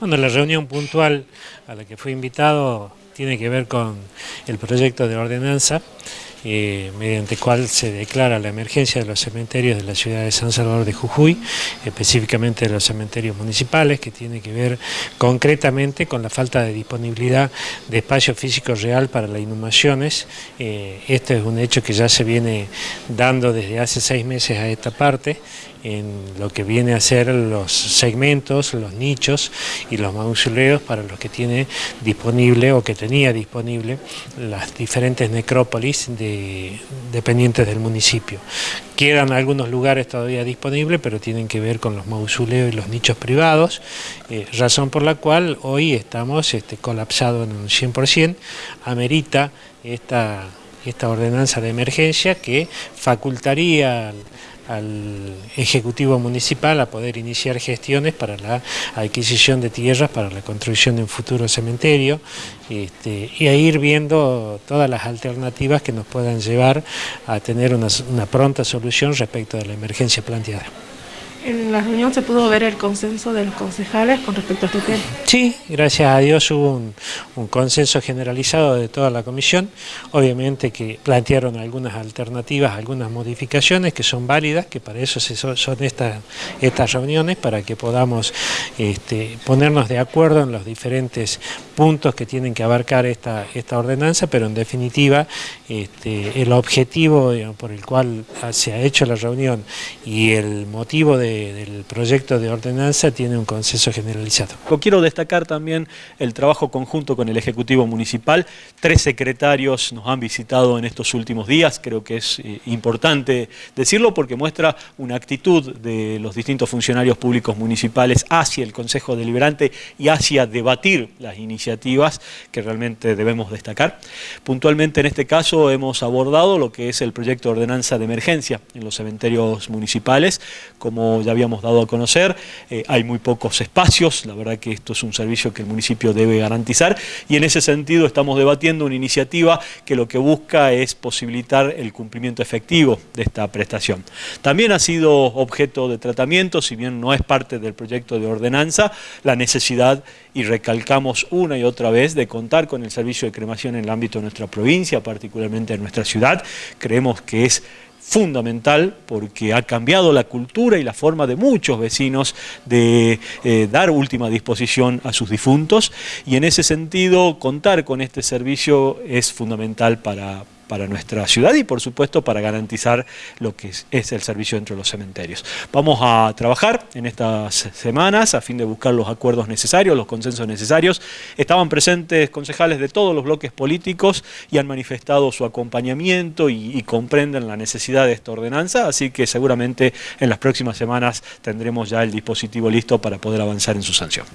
Bueno, la reunión puntual a la que fui invitado tiene que ver con el proyecto de ordenanza eh, mediante cual se declara la emergencia de los cementerios de la ciudad de San Salvador de Jujuy, específicamente de los cementerios municipales, que tiene que ver concretamente con la falta de disponibilidad de espacio físico real para las inhumaciones. Eh, este es un hecho que ya se viene dando desde hace seis meses a esta parte, en lo que viene a ser los segmentos, los nichos y los mausoleos para los que tiene disponible o que tenía disponible las diferentes necrópolis dependientes del municipio. Quedan algunos lugares todavía disponibles, pero tienen que ver con los mausoleos y los nichos privados, eh, razón por la cual hoy estamos este, colapsados en un 100%, amerita esta, esta ordenanza de emergencia que facultaría al Ejecutivo Municipal a poder iniciar gestiones para la adquisición de tierras para la construcción de un futuro cementerio este, y a ir viendo todas las alternativas que nos puedan llevar a tener una pronta solución respecto de la emergencia planteada. En la reunión se pudo ver el consenso de los concejales con respecto a este tema. Sí, gracias a Dios hubo un, consenso generalizado de toda la comisión. Obviamente que plantearon algunas alternativas, algunas modificaciones que son válidas, que para eso son estas, reuniones, para que podamos este, ponernos de acuerdo en los diferentes puntos que tienen que abarcar esta, esta ordenanza, pero en definitiva este, el objetivo por el cual se ha hecho la reunión y el motivo de del proyecto de ordenanza tiene un consenso generalizado. Quiero destacar también el trabajo conjunto con el Ejecutivo Municipal. Tres secretarios nos han visitado en estos últimos días, creo que es eh, importante decirlo porque muestra una actitud de los distintos funcionarios públicos municipales hacia el Consejo Deliberante y hacia debatir las iniciativas que realmente debemos destacar. Puntualmente en este caso hemos abordado lo que es el proyecto de ordenanza de emergencia en los cementerios municipales, como ya habíamos dado a conocer, eh, hay muy pocos espacios, la verdad que esto es un servicio que el municipio debe garantizar y en ese sentido estamos debatiendo una iniciativa que lo que busca es posibilitar el cumplimiento efectivo de esta prestación. También ha sido objeto de tratamiento, si bien no es parte del proyecto de ordenanza, la necesidad, y recalcamos una y otra vez, de contar con el servicio de cremación en el ámbito de nuestra provincia, particularmente en nuestra ciudad. Creemos que es fundamental porque ha cambiado la cultura y la forma de muchos vecinos de eh, dar última disposición a sus difuntos. Y en ese sentido contar con este servicio es fundamental para, para nuestra ciudad y por supuesto para garantizar lo que es, el servicio dentro de los cementerios. Vamos a trabajar en estas semanas a fin de buscar los acuerdos necesarios, los consensos necesarios. Estaban presentes concejales de todos los bloques políticos y han manifestado su acompañamiento y, comprenden la necesidad de esta ordenanza, así que seguramente en las próximas semanas tendremos ya el dispositivo listo para poder avanzar en su sanción.